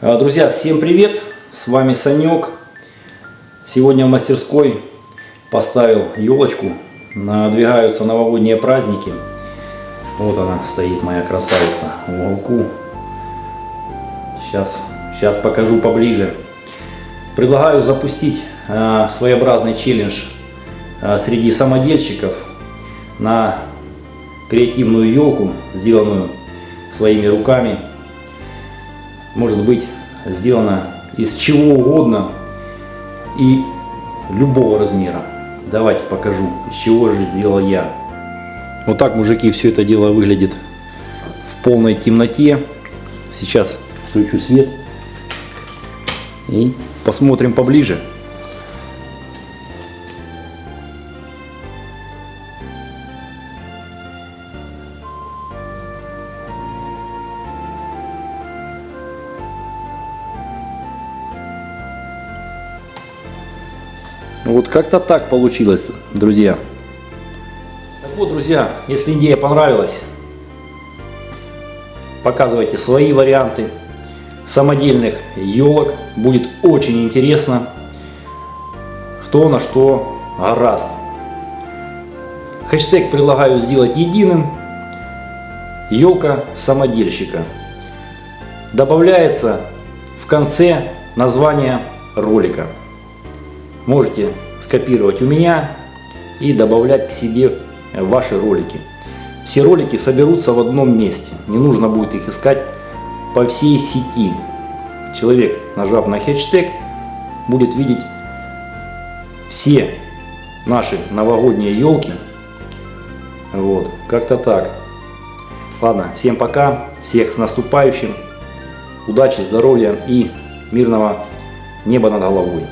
А, Друзья, всем привет! С вами Санек. Сегодня в мастерской поставил елочку. Надвигаются новогодние праздники. Вот она стоит, моя красавица, в уголку. Сейчас, сейчас покажу поближе. Предлагаю запустить а, своеобразный челлендж а, среди самодельщиков на креативную елку, сделанную своими руками. Может быть сделана из чего угодно и любого размера. Давайте покажу, из чего же сделал я. Вот так, мужики, все это дело выглядит в полной темноте. Сейчас включу свет и посмотрим поближе. Вот как-то так получилось, друзья. Так вот, друзья, если идея понравилась, показывайте свои варианты самодельных елок. Будет очень интересно, кто на что гораст. Хэштег предлагаю сделать единым. Елка самодельщика. Добавляется в конце название ролика. Можете скопировать у меня и добавлять к себе ваши ролики. Все ролики соберутся в одном месте. Не нужно будет их искать по всей сети. Человек, нажав на хэштег, будет видеть все наши новогодние елки. Вот, как-то так. Ладно, всем пока, всех с наступающим. Удачи, здоровья и мирного неба над головой.